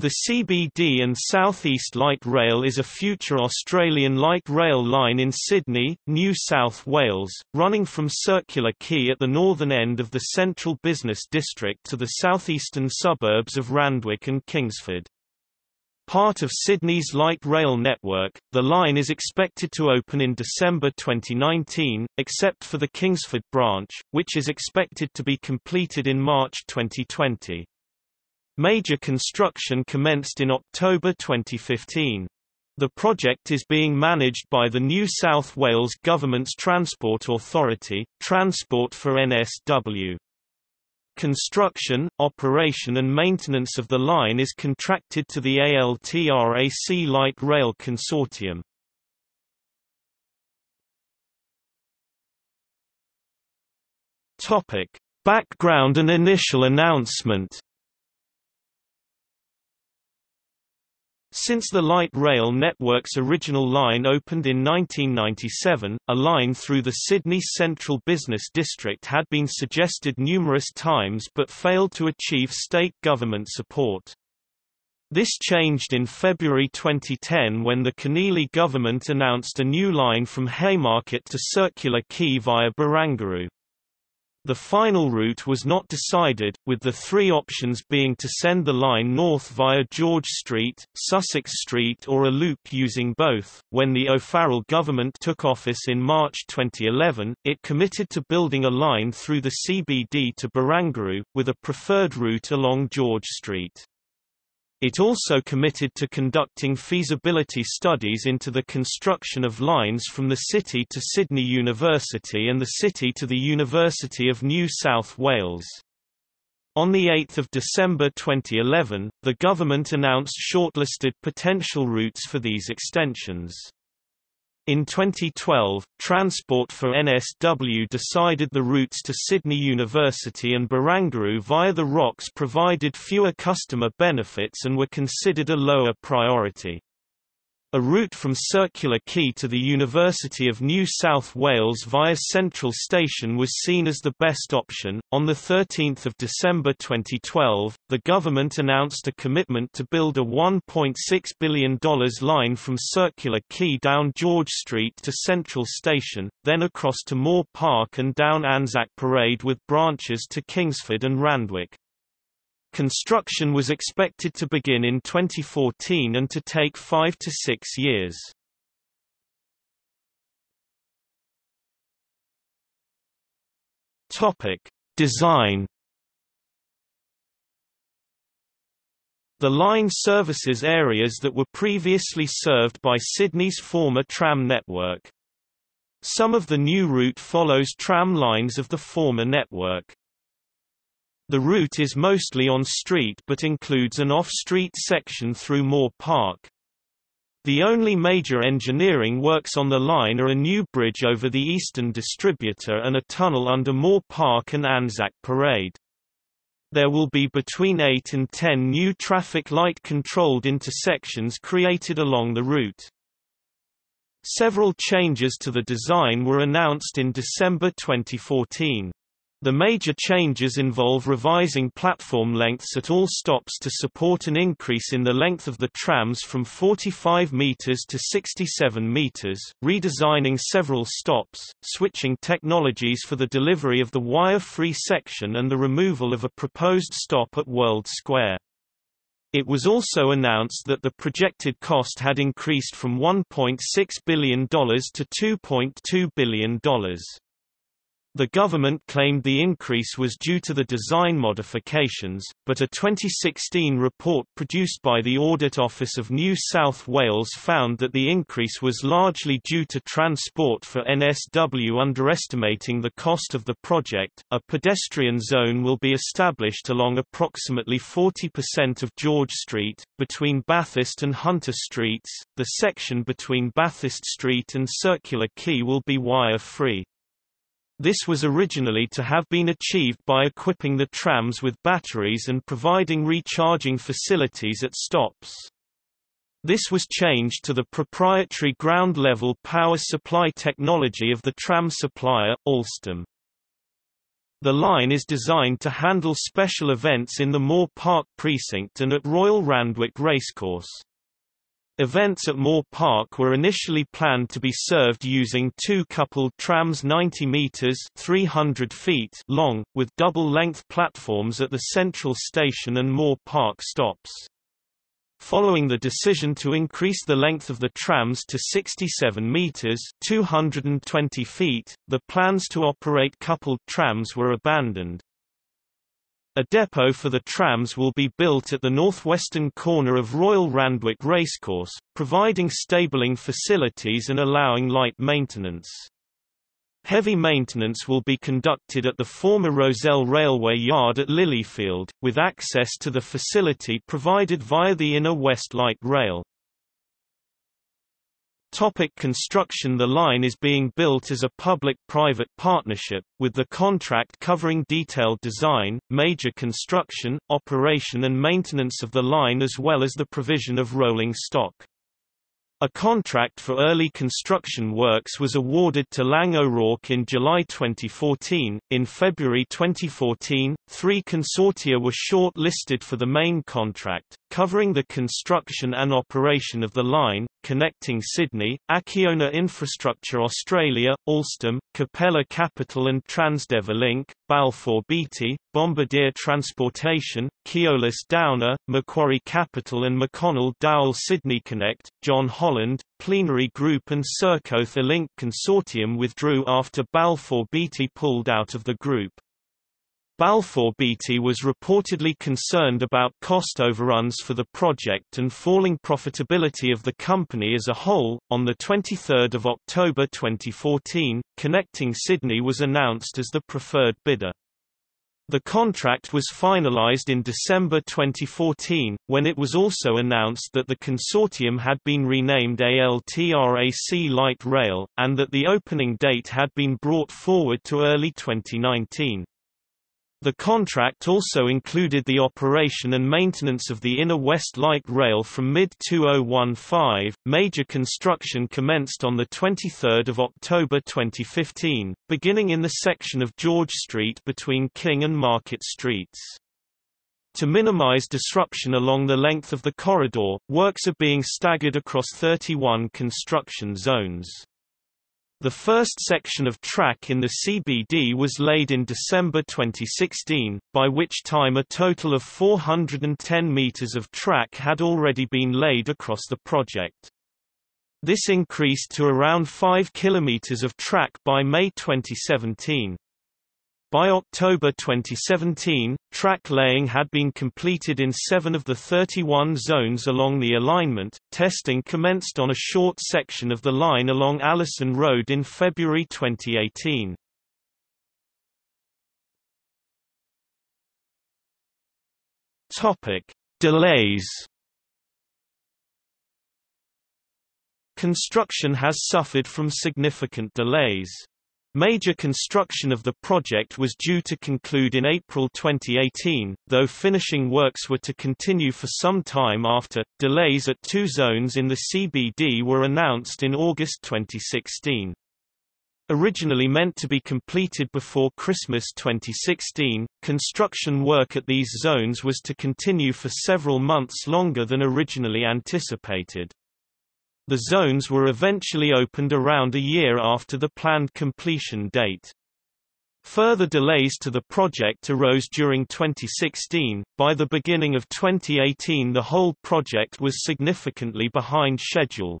The CBD and South East Light Rail is a future Australian light rail line in Sydney, New South Wales, running from Circular Quay at the northern end of the central business district to the southeastern suburbs of Randwick and Kingsford. Part of Sydney's light rail network, the line is expected to open in December 2019, except for the Kingsford branch, which is expected to be completed in March 2020. Major construction commenced in October 2015. The project is being managed by the New South Wales Government's Transport Authority, Transport for NSW. Construction, operation and maintenance of the line is contracted to the ALTRAC Light Rail Consortium. Topic: Background and initial announcement Since the light rail network's original line opened in 1997, a line through the Sydney Central Business District had been suggested numerous times but failed to achieve state government support. This changed in February 2010 when the Keneally government announced a new line from Haymarket to Circular Quay via Barangaroo. The final route was not decided, with the three options being to send the line north via George Street, Sussex Street or a loop using both. When the O'Farrell government took office in March 2011, it committed to building a line through the CBD to Barangaroo, with a preferred route along George Street. It also committed to conducting feasibility studies into the construction of lines from the city to Sydney University and the city to the University of New South Wales. On 8 December 2011, the government announced shortlisted potential routes for these extensions. In 2012, Transport for NSW decided the routes to Sydney University and Barangaroo via the Rocks provided fewer customer benefits and were considered a lower priority. A route from Circular Quay to the University of New South Wales via Central Station was seen as the best option. On the 13th of December 2012, the government announced a commitment to build a $1.6 billion line from Circular Quay down George Street to Central Station, then across to Moore Park and down Anzac Parade with branches to Kingsford and Randwick. Construction was expected to begin in 2014 and to take five to six years. Topic. Design The line services areas that were previously served by Sydney's former tram network. Some of the new route follows tram lines of the former network. The route is mostly on street but includes an off-street section through Moore Park. The only major engineering works on the line are a new bridge over the Eastern Distributor and a tunnel under Moore Park and Anzac Parade. There will be between 8 and 10 new traffic light-controlled intersections created along the route. Several changes to the design were announced in December 2014. The major changes involve revising platform lengths at all stops to support an increase in the length of the trams from 45 meters to 67 meters, redesigning several stops, switching technologies for the delivery of the wire-free section and the removal of a proposed stop at World Square. It was also announced that the projected cost had increased from $1.6 billion to $2.2 billion. The government claimed the increase was due to the design modifications, but a 2016 report produced by the Audit Office of New South Wales found that the increase was largely due to Transport for NSW underestimating the cost of the project. A pedestrian zone will be established along approximately 40% of George Street, between Bathurst and Hunter Streets. The section between Bathurst Street and Circular Quay will be wire free. This was originally to have been achieved by equipping the trams with batteries and providing recharging facilities at stops. This was changed to the proprietary ground-level power supply technology of the tram supplier, Alstom. The line is designed to handle special events in the Moore Park precinct and at Royal Randwick Racecourse. Events at Moore Park were initially planned to be served using two coupled trams 90 meters 300 feet long, with double-length platforms at the central station and Moore Park stops. Following the decision to increase the length of the trams to 67 meters 220 feet, the plans to operate coupled trams were abandoned. A depot for the trams will be built at the northwestern corner of Royal Randwick Racecourse, providing stabling facilities and allowing light maintenance. Heavy maintenance will be conducted at the former Rozelle Railway Yard at Lilyfield, with access to the facility provided via the Inner West Light Rail. Topic construction The line is being built as a public-private partnership, with the contract covering detailed design, major construction, operation and maintenance of the line as well as the provision of rolling stock. A contract for early construction works was awarded to Laing O'Rourke in July 2014. In February 2014, three consortia were short-listed for the main contract, covering the construction and operation of the line, connecting Sydney, Acciona Infrastructure Australia, Alstom, Capella Capital and Transdev Link, Balfour Beatty, Bombardier Transportation, Keolis Downer, Macquarie Capital and McConnell Dowell Sydney Connect, John Holland, Plenary Group and Serco Link Consortium withdrew after Balfour Beatty pulled out of the group. Balfour Beatty was reportedly concerned about cost overruns for the project and falling profitability of the company as a whole. On the 23rd of October 2014, Connecting Sydney was announced as the preferred bidder. The contract was finalized in December 2014, when it was also announced that the consortium had been renamed ALTRAC Light Rail, and that the opening date had been brought forward to early 2019. The contract also included the operation and maintenance of the Inner West Light Rail from mid-2015. Major construction commenced on the 23rd of October 2015, beginning in the section of George Street between King and Market Streets. To minimize disruption along the length of the corridor, works are being staggered across 31 construction zones. The first section of track in the CBD was laid in December 2016, by which time a total of 410 meters of track had already been laid across the project. This increased to around 5 kilometers of track by May 2017. By October 2017, track laying had been completed in seven of the 31 zones along the alignment. Testing commenced on a short section of the line along Allison Road in February 2018. Topic: Delays. Construction has suffered from significant delays. Major construction of the project was due to conclude in April 2018, though finishing works were to continue for some time after. Delays at two zones in the CBD were announced in August 2016. Originally meant to be completed before Christmas 2016, construction work at these zones was to continue for several months longer than originally anticipated. The zones were eventually opened around a year after the planned completion date. Further delays to the project arose during 2016. By the beginning of 2018, the whole project was significantly behind schedule.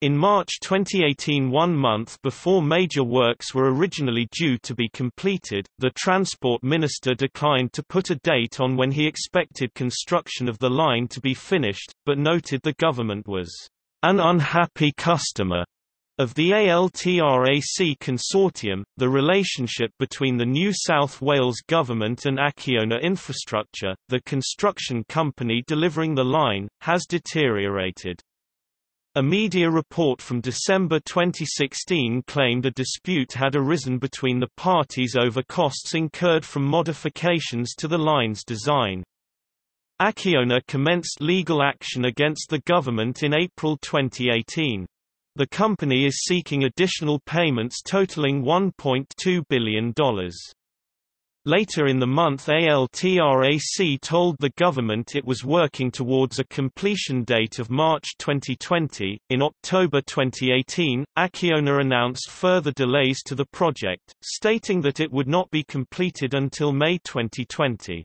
In March 2018 one month before major works were originally due to be completed, the Transport Minister declined to put a date on when he expected construction of the line to be finished, but noted the government was an unhappy customer of the ALTRAC consortium, the relationship between the New South Wales government and Acciona Infrastructure, the construction company delivering the line, has deteriorated. A media report from December 2016 claimed a dispute had arisen between the parties over costs incurred from modifications to the line's design. Acciona commenced legal action against the government in April 2018. The company is seeking additional payments totaling $1.2 billion. Later in the month ALTRAC told the government it was working towards a completion date of March 2020. In October 2018, Acciona announced further delays to the project, stating that it would not be completed until May 2020.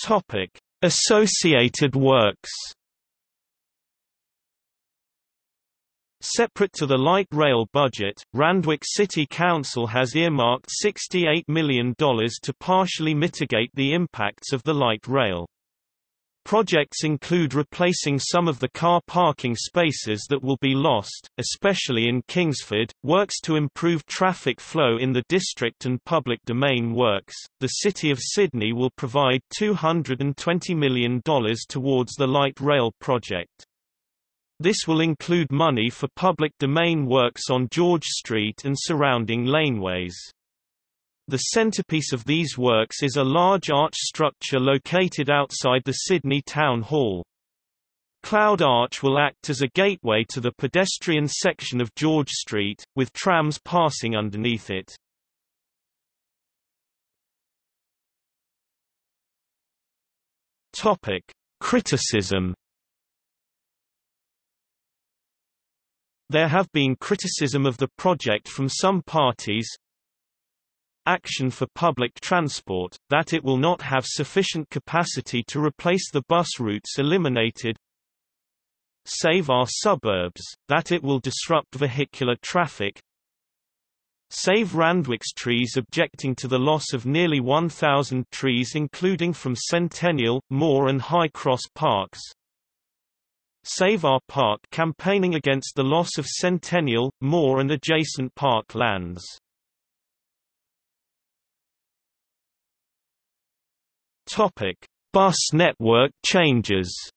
Topic: Associated works Separate to the light rail budget, Randwick City Council has earmarked $68 million to partially mitigate the impacts of the light rail. Projects include replacing some of the car parking spaces that will be lost, especially in Kingsford, works to improve traffic flow in the district and public domain works. The City of Sydney will provide $220 million towards the light rail project. This will include money for public domain works on George Street and surrounding laneways. The centerpiece of these works is a large arch structure located outside the Sydney Town Hall. Cloud Arch will act as a gateway to the pedestrian section of George Street, with trams passing underneath it. Topic: Criticism There have been criticism of the project from some parties, Action for Public Transport, that it will not have sufficient capacity to replace the bus routes eliminated. Save Our Suburbs, that it will disrupt vehicular traffic. Save Randwick's trees objecting to the loss of nearly 1,000 trees including from Centennial, Moore and High Cross Parks. Save Our Park campaigning against the loss of Centennial, Moore and adjacent park lands. Topic: Bus network changes.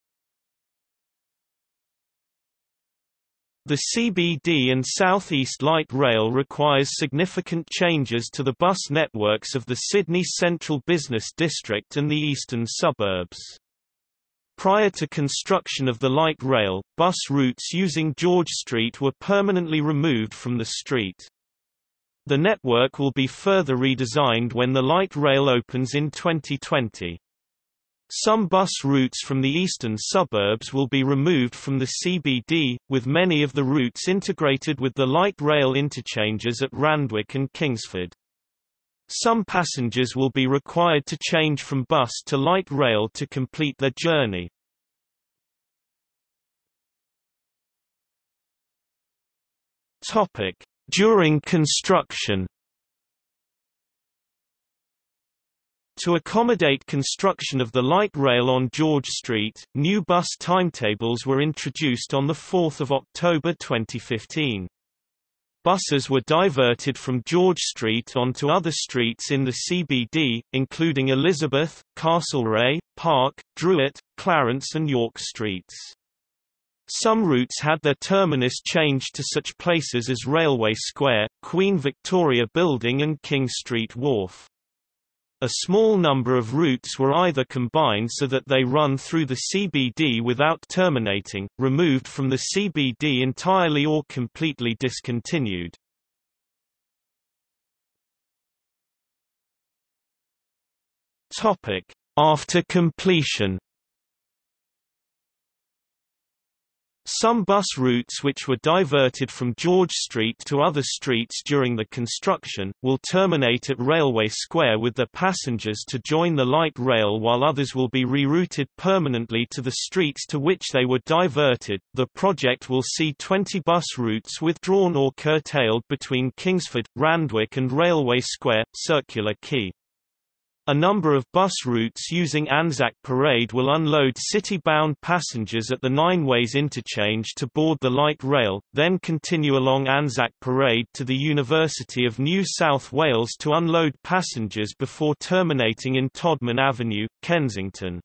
The CBD and South East Light Rail requires significant changes to the bus networks of the Sydney Central Business District and the eastern suburbs. Prior to construction of the light rail, bus routes using George Street were permanently removed from the street. The network will be further redesigned when the light rail opens in 2020. Some bus routes from the eastern suburbs will be removed from the CBD, with many of the routes integrated with the light rail interchanges at Randwick and Kingsford. Some passengers will be required to change from bus to light rail to complete their journey. Topic: During construction To accommodate construction of the light rail on George Street, new bus timetables were introduced on 4 October 2015. Buses were diverted from George Street onto other streets in the CBD, including Elizabeth, Castlereagh, Park, Druitt, Clarence and York Streets. Some routes had their terminus changed to such places as Railway Square, Queen Victoria Building and King Street Wharf. A small number of routes were either combined so that they run through the CBD without terminating, removed from the CBD entirely or completely discontinued. After completion Some bus routes which were diverted from George Street to other streets during the construction, will terminate at Railway Square with their passengers to join the light rail while others will be rerouted permanently to the streets to which they were diverted. The project will see 20 bus routes withdrawn or curtailed between Kingsford, Randwick and Railway Square, Circular Quay. A number of bus routes using Anzac Parade will unload city-bound passengers at the Nine Ways interchange to board the light rail, then continue along Anzac Parade to the University of New South Wales to unload passengers before terminating in Todman Avenue, Kensington.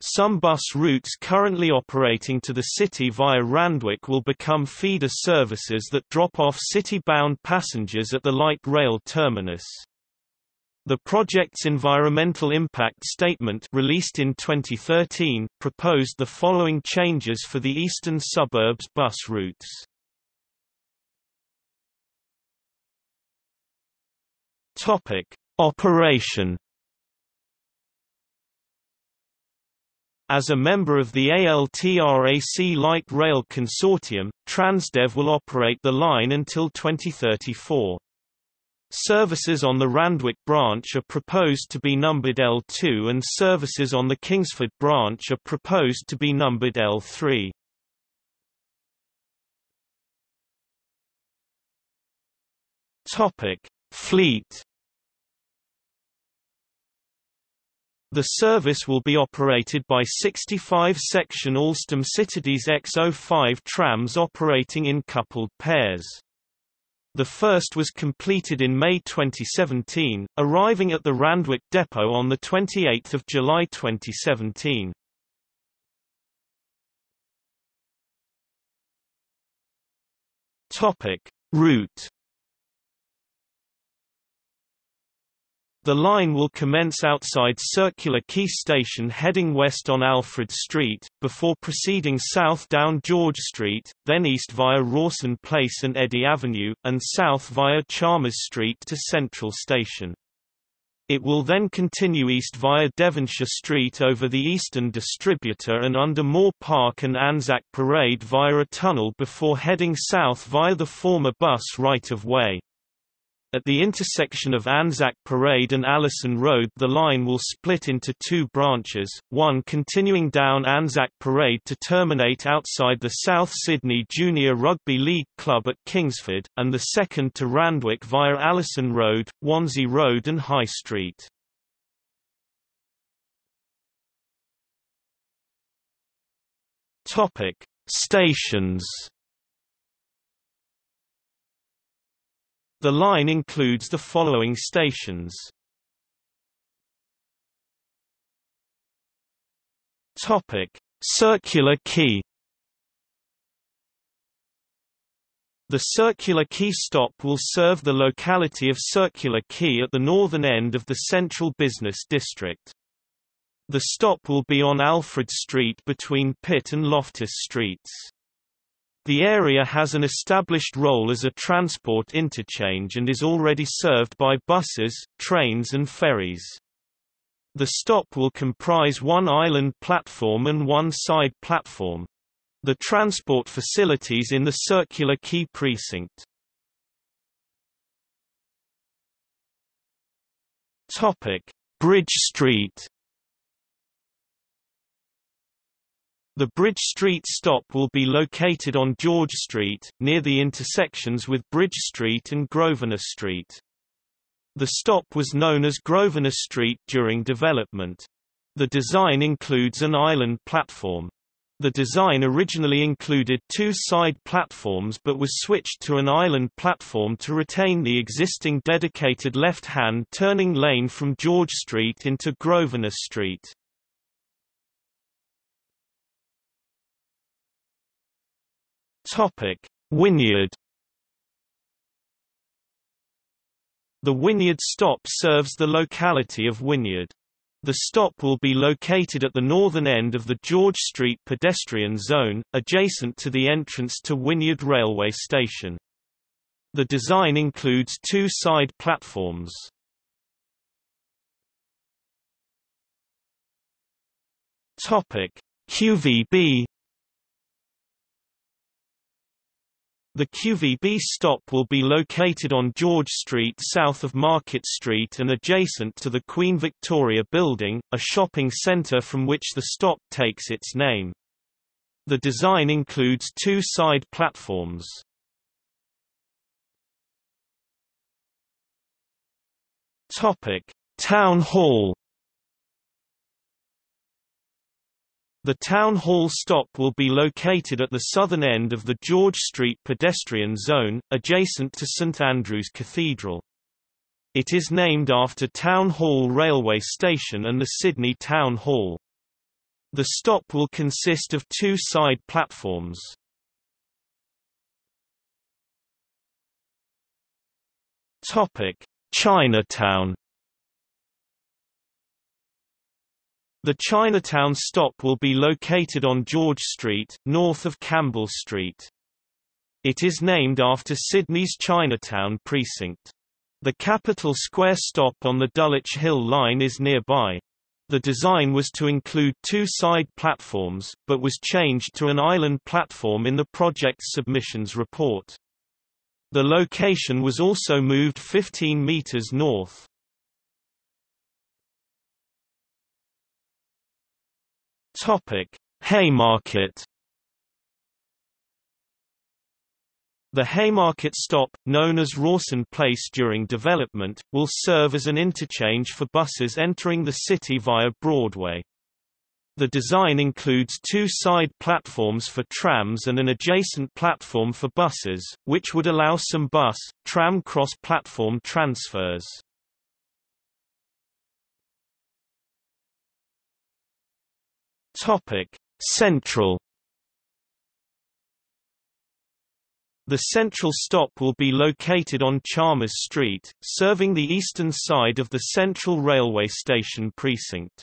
Some bus routes currently operating to the city via Randwick will become feeder services that drop off city-bound passengers at the light rail terminus. The project's environmental impact statement released in 2013 proposed the following changes for the eastern suburbs bus routes. Topic: Operation As a member of the ALTRAC Light Rail Consortium, Transdev will operate the line until 2034. Services on the Randwick branch are proposed to be numbered L2 and services on the Kingsford branch are proposed to be numbered L3. Topic: Fleet The service will be operated by 65 section Alstom Citadis X05 trams operating in coupled pairs. The first was completed in May 2017, arriving at the Randwick depot on 28 July 2017. Topic. Route The line will commence outside Circular Quay Station heading west on Alfred Street, before proceeding south down George Street, then east via Rawson Place and Eddy Avenue, and south via Chalmers Street to Central Station. It will then continue east via Devonshire Street over the Eastern Distributor and under Moore Park and Anzac Parade via a tunnel before heading south via the former bus right-of-way. At the intersection of Anzac Parade and Allison Road the line will split into two branches, one continuing down Anzac Parade to terminate outside the South Sydney Junior Rugby League Club at Kingsford, and the second to Randwick via Allison Road, Wansey Road and High Street. Stations The line includes the following stations. Topic: Circular Quay. The Circular Quay stop will serve the locality of Circular Quay at the northern end of the central business district. The stop will be on Alfred Street between Pitt and Loftus Streets. The area has an established role as a transport interchange and is already served by buses, trains and ferries. The stop will comprise one island platform and one side platform. The transport facilities in the Circular Quay precinct. Topic: Bridge Street The Bridge Street stop will be located on George Street, near the intersections with Bridge Street and Grosvenor Street. The stop was known as Grosvenor Street during development. The design includes an island platform. The design originally included two side platforms but was switched to an island platform to retain the existing dedicated left-hand turning lane from George Street into Grosvenor Street. Topic: Wynyard The Wynyard stop serves the locality of Wynyard. The stop will be located at the northern end of the George Street pedestrian zone, adjacent to the entrance to Wynyard railway station. The design includes two side platforms. Topic: QVB The QVB stop will be located on George Street south of Market Street and adjacent to the Queen Victoria Building, a shopping centre from which the stop takes its name. The design includes two side platforms. Town Hall The Town Hall stop will be located at the southern end of the George Street pedestrian zone, adjacent to St Andrew's Cathedral. It is named after Town Hall railway station and the Sydney Town Hall. The stop will consist of two side platforms. Chinatown The Chinatown stop will be located on George Street, north of Campbell Street. It is named after Sydney's Chinatown precinct. The Capitol Square stop on the Dulwich Hill line is nearby. The design was to include two side platforms, but was changed to an island platform in the project's submissions report. The location was also moved 15 meters north. Topic: Haymarket The Haymarket stop, known as Rawson Place during development, will serve as an interchange for buses entering the city via Broadway. The design includes two side platforms for trams and an adjacent platform for buses, which would allow some bus, tram cross-platform transfers. Central The central stop will be located on Chalmers Street, serving the eastern side of the Central Railway Station precinct.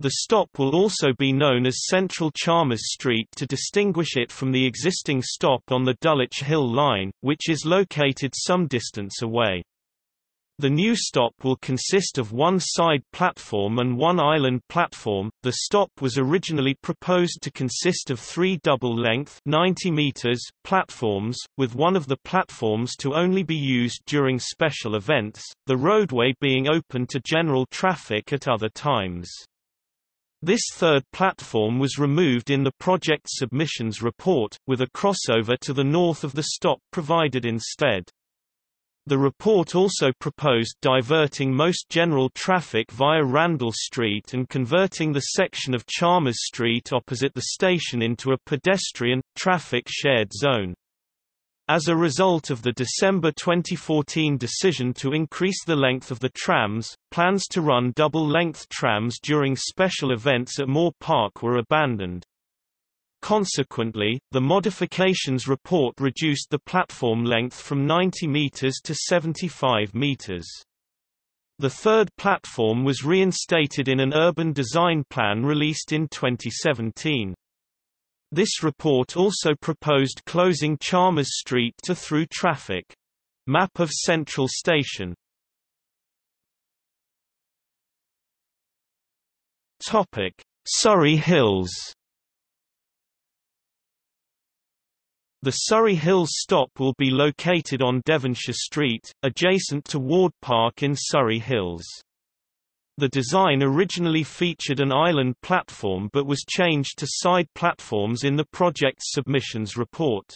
The stop will also be known as Central Chalmers Street to distinguish it from the existing stop on the Dulwich Hill Line, which is located some distance away. The new stop will consist of one side platform and one island platform. The stop was originally proposed to consist of three double-length (90 meters) platforms, with one of the platforms to only be used during special events, the roadway being open to general traffic at other times. This third platform was removed in the project submissions report, with a crossover to the north of the stop provided instead. The report also proposed diverting most general traffic via Randle Street and converting the section of Chalmers Street opposite the station into a pedestrian, traffic shared zone. As a result of the December 2014 decision to increase the length of the trams, plans to run double-length trams during special events at Moore Park were abandoned. Consequently, the modifications report reduced the platform length from 90 meters to 75 meters. The third platform was reinstated in an urban design plan released in 2017. This report also proposed closing Chalmers Street to through traffic. Map of Central Station Surry Hills The Surry Hills stop will be located on Devonshire Street, adjacent to Ward Park in Surry Hills. The design originally featured an island platform but was changed to side platforms in the project's submissions report.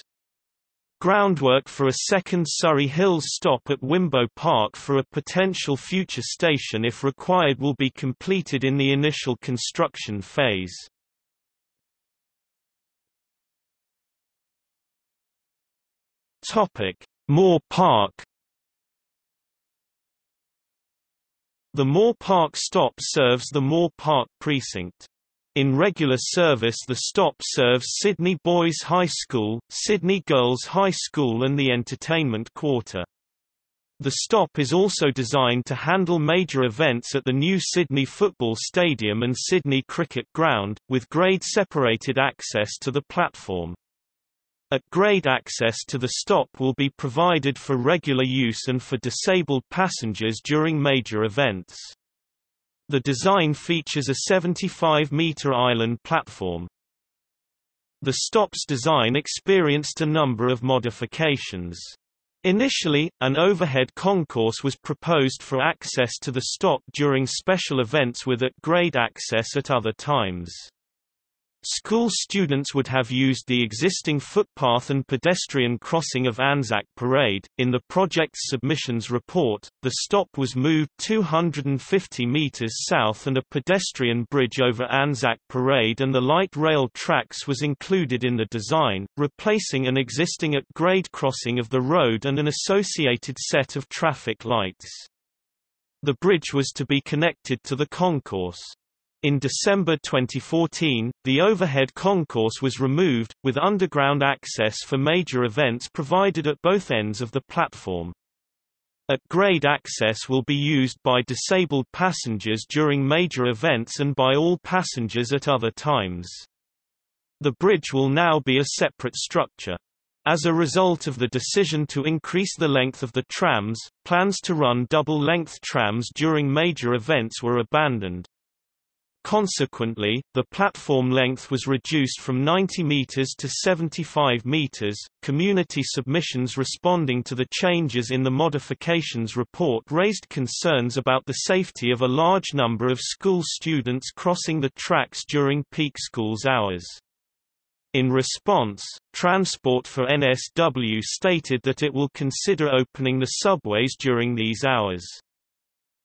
Groundwork for a second Surry Hills stop at Wimbo Park for a potential future station if required will be completed in the initial construction phase. Topic: Moore Park. The Moore Park stop serves the Moore Park precinct. In regular service the stop serves Sydney Boys High School, Sydney Girls High School and the Entertainment Quarter. The stop is also designed to handle major events at the new Sydney Football Stadium and Sydney Cricket Ground, with grade-separated access to the platform. At grade access to the stop will be provided for regular use and for disabled passengers during major events. The design features a 75-metre island platform. The stop's design experienced a number of modifications. Initially, an overhead concourse was proposed for access to the stop during special events with at-grade access at other times. School students would have used the existing footpath and pedestrian crossing of Anzac Parade. In the project's submissions report, the stop was moved 250 meters south and a pedestrian bridge over Anzac Parade and the light rail tracks was included in the design, replacing an existing at-grade crossing of the road and an associated set of traffic lights. The bridge was to be connected to the concourse. In December 2014, the overhead concourse was removed, with underground access for major events provided at both ends of the platform. At-grade access will be used by disabled passengers during major events and by all passengers at other times. The bridge will now be a separate structure. As a result of the decision to increase the length of the trams, plans to run double-length trams during major events were abandoned. Consequently, the platform length was reduced from 90 meters to 75 meters. Community submissions responding to the changes in the modifications report raised concerns about the safety of a large number of school students crossing the tracks during peak schools hours. In response, Transport for NSW stated that it will consider opening the subways during these hours.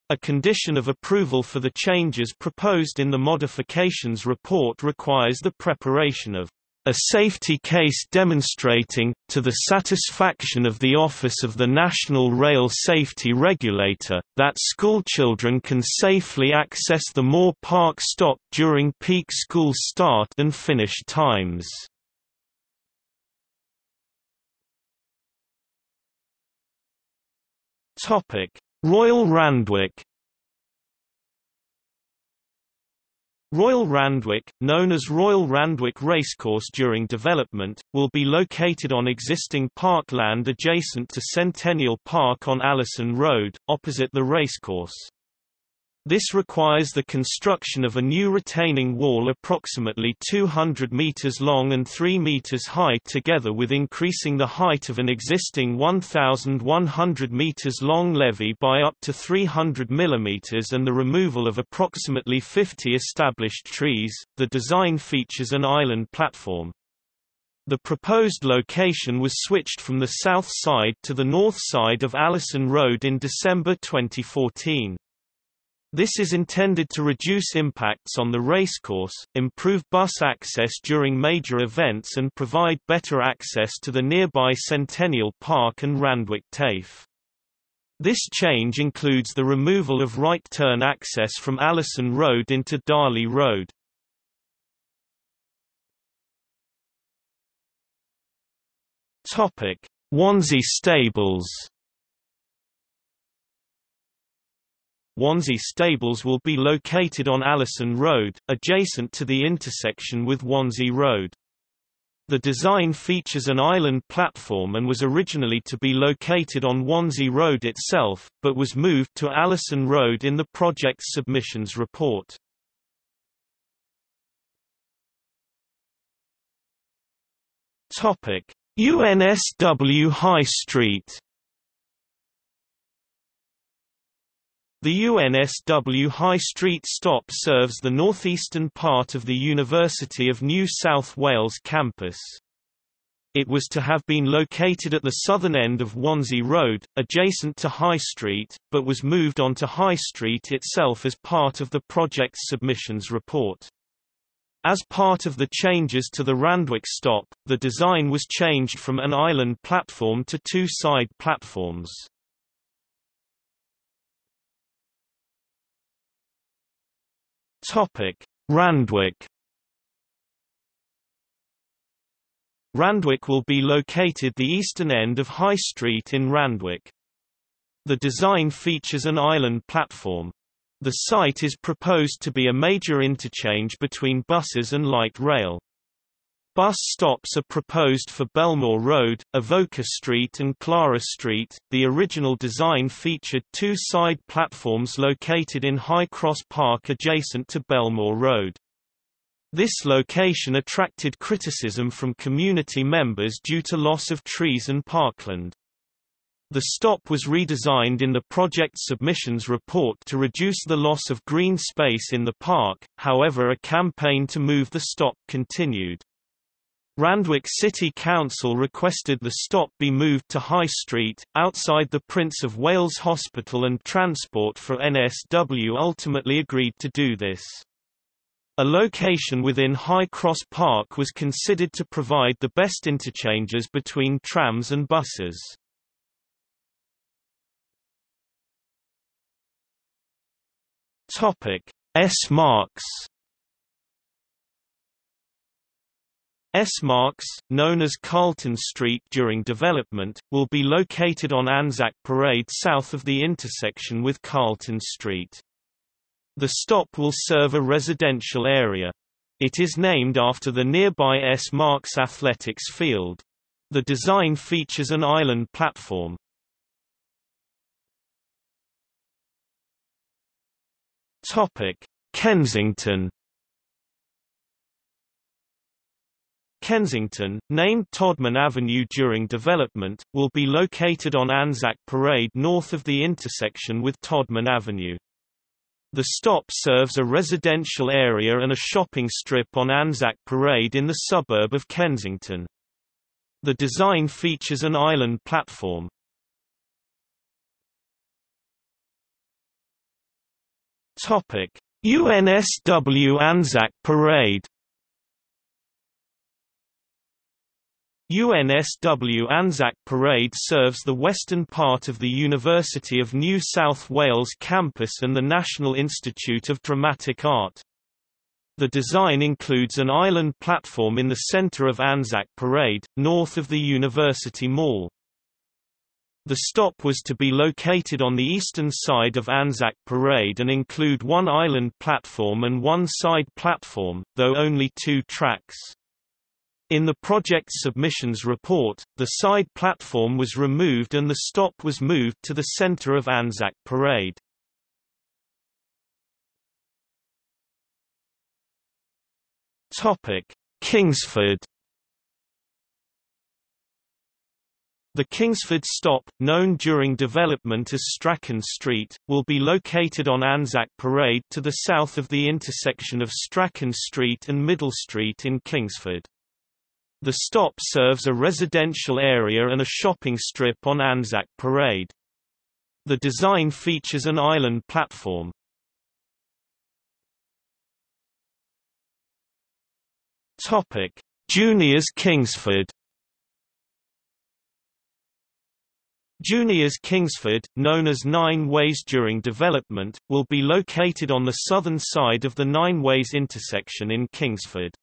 A condition of approval for the changes proposed in the modifications report requires the preparation of a safety case demonstrating, to the satisfaction of the Office of the National Rail Safety Regulator, that schoolchildren can safely access the Moore Park stop during peak school start and finish times. Royal Randwick Royal Randwick, known as Royal Randwick Racecourse during development, will be located on existing parkland adjacent to Centennial Park on Allison Road, opposite the racecourse. This requires the construction of a new retaining wall approximately 200 meters long and 3 meters high together with increasing the height of an existing 1,100 meters long levee by up to 300 millimeters and the removal of approximately 50 established trees. The design features an island platform. The proposed location was switched from the south side to the north side of Allison Road in December 2014. This is intended to reduce impacts on the racecourse, improve bus access during major events and provide better access to the nearby Centennial Park and Randwick TAFE. This change includes the removal of right turn access from Allison Road into Darley Road. Wansey Stables Wansey Stables will be located on Allison Road, adjacent to the intersection with Wansey Road. The design features an island platform and was originally to be located on Wansey Road itself, but was moved to Allison Road in the project's submissions report. UNSW High Street The UNSW High Street stop serves the northeastern part of the University of New South Wales campus. It was to have been located at the southern end of Wansey Road, adjacent to High Street, but was moved onto High Street itself as part of the project's submissions report. As part of the changes to the Randwick stop, the design was changed from an island platform to two side platforms. Topic: Randwick. Randwick will be located the eastern end of High Street in Randwick. The design features an island platform. The site is proposed to be a major interchange between buses and light rail. Bus stops are proposed for Belmore Road, Avoca Street and Clara Street. The original design featured two side platforms located in High Cross Park adjacent to Belmore Road. This location attracted criticism from community members due to loss of trees and parkland. The stop was redesigned in the project submissions report to reduce the loss of green space in the park, however a campaign to move the stop continued. Randwick City Council requested the stop be moved to High Street, outside the Prince of Wales Hospital and Transport for NSW ultimately agreed to do this. A location within High Cross Park was considered to provide the best interchanges between trams and buses. S marks S-Marks, known as Carlton Street during development, will be located on Anzac Parade south of the intersection with Carlton Street. The stop will serve a residential area. It is named after the nearby S. Marks Athletics Field. The design features an island platform. Kensington Kensington, named Todman Avenue during development, will be located on Anzac Parade north of the intersection with Todman Avenue. The stop serves a residential area and a shopping strip on Anzac Parade in the suburb of Kensington. The design features an island platform. UNSW Anzac Parade UNSW Anzac Parade serves the western part of the University of New South Wales campus and the National Institute of Dramatic Art. The design includes an island platform in the centre of Anzac Parade, north of the University Mall. The stop was to be located on the eastern side of Anzac Parade and include one island platform and one side platform, though only two tracks. In the project's submissions report, the side platform was removed and the stop was moved to the center of Anzac Parade. Kingsford The Kingsford stop, known during development as Strachan Street, will be located on Anzac Parade to the south of the intersection of Strachan Street and Middle Street in Kingsford. The stop serves a residential area and a shopping strip on Anzac Parade. The design features an island platform. Topic: Juniors Kingsford. Juniors Kingsford, known as Nine Ways during development, will be located on the southern side of the Nine Ways intersection in Kingsford.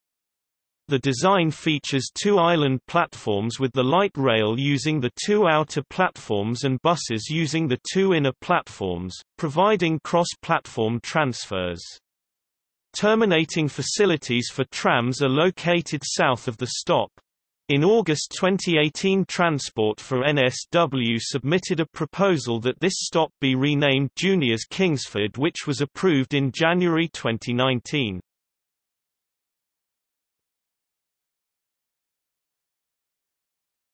The design features two island platforms with the light rail using the two outer platforms and buses using the two inner platforms, providing cross-platform transfers. Terminating facilities for trams are located south of the stop. In August 2018 Transport for NSW submitted a proposal that this stop be renamed Juniors Kingsford which was approved in January 2019.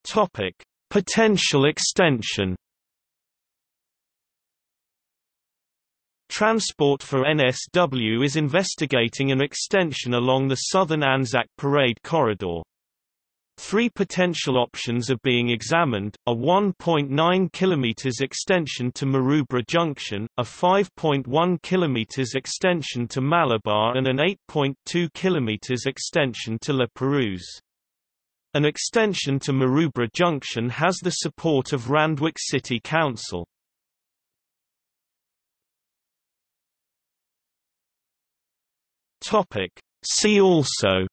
Topic: Potential extension. Transport for NSW is investigating an extension along the southern Anzac Parade corridor. Three potential options are being examined, a 1.9 km extension to Maroubra Junction, a 5.1 km extension to Malabar and an 8.2 km extension to La Perouse. An extension to Maroubra Junction has the support of Randwick City Council. See also.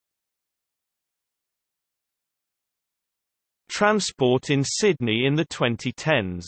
Transport in Sydney in the 2010s